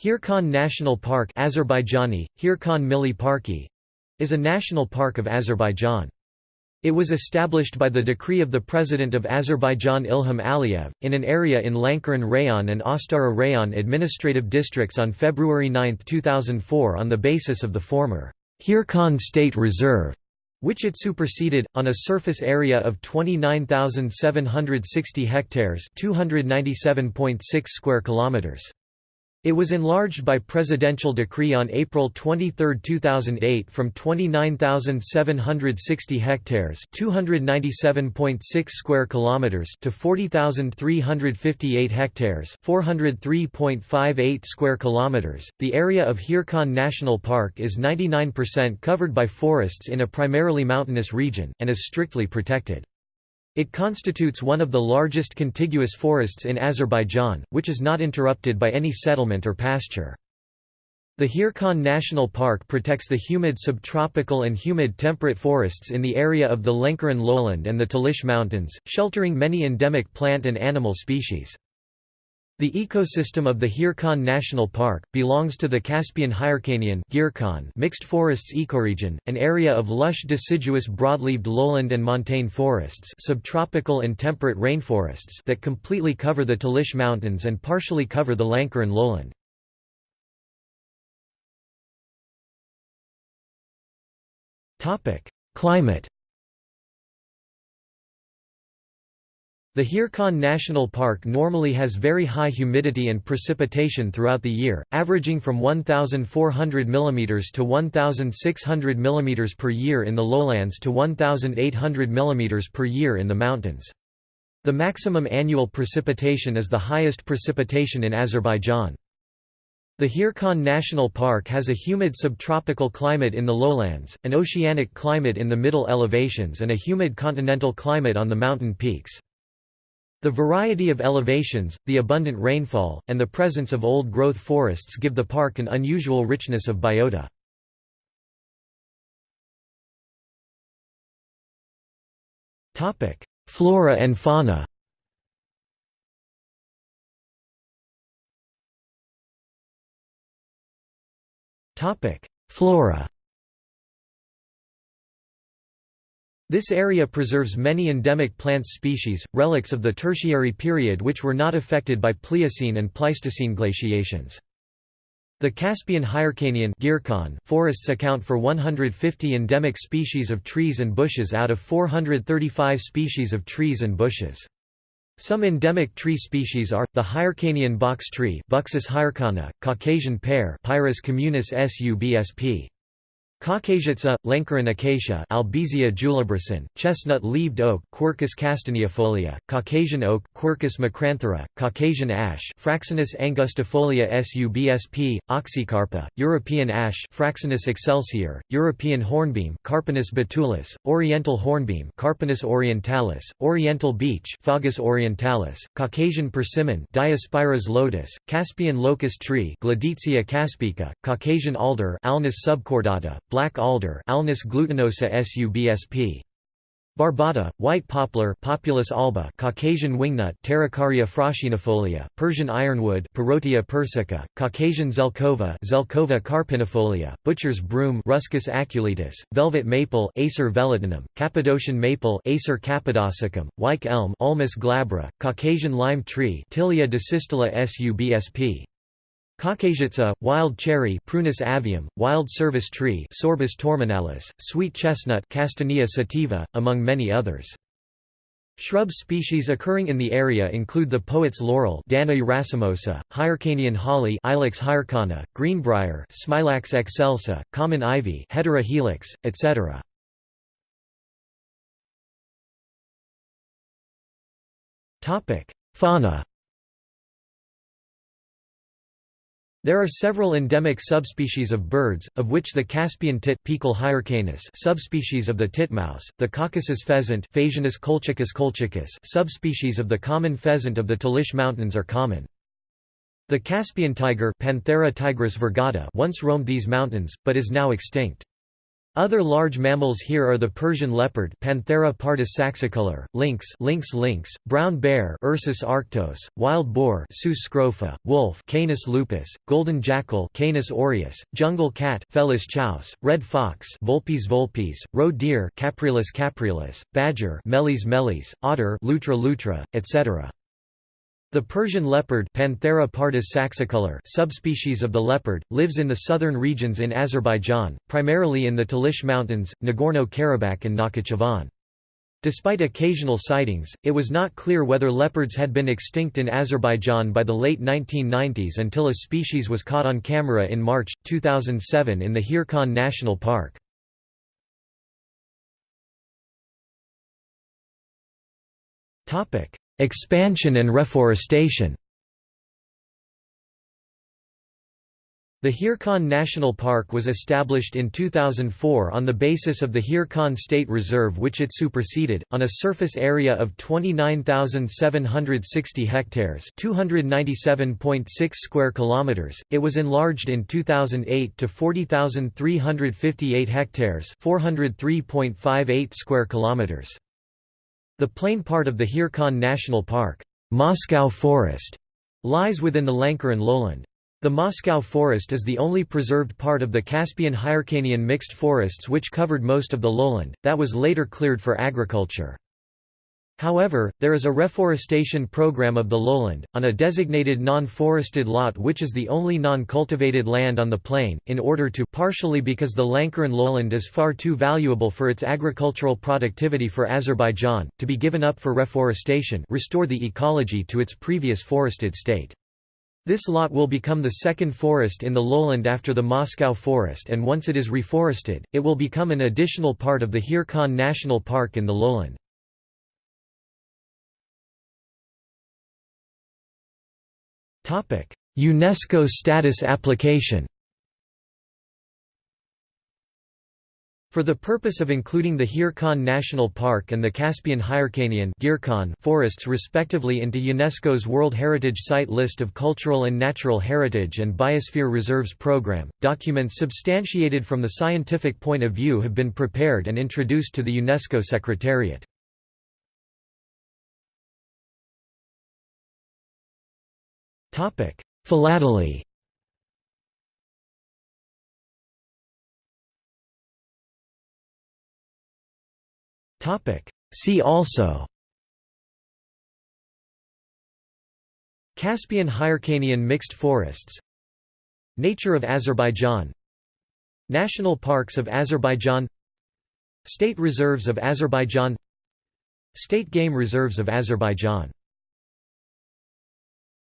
Hirkan National Park Azerbaijani, Hirkan Milli Parki, is a national park of Azerbaijan. It was established by the decree of the President of Azerbaijan Ilham Aliyev, in an area in Lankaran Rayon and Astara Rayon administrative districts on February 9, 2004 on the basis of the former Hirkan State Reserve, which it superseded, on a surface area of 29,760 hectares 297.6 square kilometers. It was enlarged by presidential decree on April 23, 2008 from 29,760 hectares, 297.6 square kilometers to 40,358 hectares, 403.58 square kilometers. The area of Hirkan National Park is 99% covered by forests in a primarily mountainous region and is strictly protected. It constitutes one of the largest contiguous forests in Azerbaijan, which is not interrupted by any settlement or pasture. The Hirkan National Park protects the humid subtropical and humid temperate forests in the area of the Lankaran lowland and the Talish Mountains, sheltering many endemic plant and animal species. The ecosystem of the Hirkan National Park, belongs to the Caspian Hyrcanian mixed forests ecoregion, an area of lush deciduous broadleaved lowland and montane forests subtropical and temperate rainforests that completely cover the Talish Mountains and partially cover the Lankaran lowland. Climate The Hirkan National Park normally has very high humidity and precipitation throughout the year, averaging from 1,400 mm to 1,600 mm per year in the lowlands to 1,800 mm per year in the mountains. The maximum annual precipitation is the highest precipitation in Azerbaijan. The Hirkan National Park has a humid subtropical climate in the lowlands, an oceanic climate in the middle elevations and a humid continental climate on the mountain peaks. The variety of elevations, the abundant rainfall, and the presence of old-growth forests give the park an unusual richness of biota. Flora and fauna Flora This area preserves many endemic plant species, relics of the Tertiary period which were not affected by Pliocene and Pleistocene glaciations. The Caspian Hyrcanian forests account for 150 endemic species of trees and bushes out of 435 species of trees and bushes. Some endemic tree species are, the Hyrcanian box tree Buxus hyrcana, Caucasian pear Pyrus communis subsp. Caucasiatsa, Lankaran acacia Albizia julibrissin, chestnut-leaved oak Quercus castaneifolia, Caucasian oak Quercus macranthera, Caucasian ash Fraxinus angustifolia subsp, oxycarpa, European ash Fraxinus excelsior, European hornbeam Carpinus betulus, Oriental hornbeam Carpinus orientalis, Oriental beech Fagus orientalis, Caucasian persimmon Diospyros lotus, Caspian locust tree Gleditsia caspica, Caucasian alder Alnus subcordata, black alder Alnus glutinosa subsp. Barbata, white poplar Populus alba Caucasian wingnut Pterocarya fraxinifolia, Persian ironwood Parrotia persica, Caucasian zelkova Zelkova carpinifolia, butcher's broom Ruscus aculeatus, velvet maple Acer velutinum, Cappadocian maple Acer cappadocicum, white elm Ulmus glabra, Caucasian lime tree Tilia dasystyla subsp. Caucasiatsa, wild cherry Prunus avium, wild service tree Sorbus torminalis, sweet chestnut Castanea sativa, among many others. Shrub species occurring in the area include the poet's laurel Danae racemosa, Hyrcanian holly Ilex hyrcana, greenbrier Smilax excelsa, common ivy Hedera helix, etc. Fauna There are several endemic subspecies of birds, of which the Caspian tit subspecies of the titmouse, the Caucasus pheasant colchicus colchicus subspecies of the common pheasant of the Talish Mountains are common. The Caspian tiger Panthera tigris virgata once roamed these mountains, but is now extinct. Other large mammals here are the Persian leopard Panthera pardus saxicolor, lynx lynx lynx, brown bear Ursus arctos, wild boar Sus scrofa, wolf Canis lupus, golden jackal Canis aureus, jungle cat Felis chaus, red fox Vulpes vulpes, roe deer Capreolus capreolus, badger Meles meles, otter Lutra lutra, etc. The Persian leopard Panthera pardus saxicolor subspecies of the leopard, lives in the southern regions in Azerbaijan, primarily in the Talish Mountains, Nagorno-Karabakh and Nakhchivan. Despite occasional sightings, it was not clear whether leopards had been extinct in Azerbaijan by the late 1990s until a species was caught on camera in March, 2007 in the Hirkan National Park. Expansion and reforestation The Hirkan National Park was established in 2004 on the basis of the Hirkan State Reserve which it superseded, on a surface area of 29,760 hectares 297.6 square kilometers. It was enlarged in 2008 to 40,358 hectares 403.58 square kilometers. The plain part of the Hirkan National Park, Moscow Forest, lies within the Lankaran lowland. The Moscow Forest is the only preserved part of the Caspian-Hyrcanian mixed forests which covered most of the lowland, that was later cleared for agriculture. However, there is a reforestation program of the lowland, on a designated non-forested lot which is the only non-cultivated land on the plain, in order to partially because the Lankaran lowland is far too valuable for its agricultural productivity for Azerbaijan, to be given up for reforestation restore the ecology to its previous forested state. This lot will become the second forest in the lowland after the Moscow forest and once it is reforested, it will become an additional part of the Hirkan National Park in the lowland. UNESCO status application For the purpose of including the Hirkan National Park and the Caspian Hyrcanian forests respectively into UNESCO's World Heritage Site list of Cultural and Natural Heritage and Biosphere Reserves Program, documents substantiated from the scientific point of view have been prepared and introduced to the UNESCO Secretariat. Philately. See also. Caspian Hyrcanian mixed forests. Nature of Azerbaijan. National parks of Azerbaijan. State reserves of Azerbaijan. State game reserves of Azerbaijan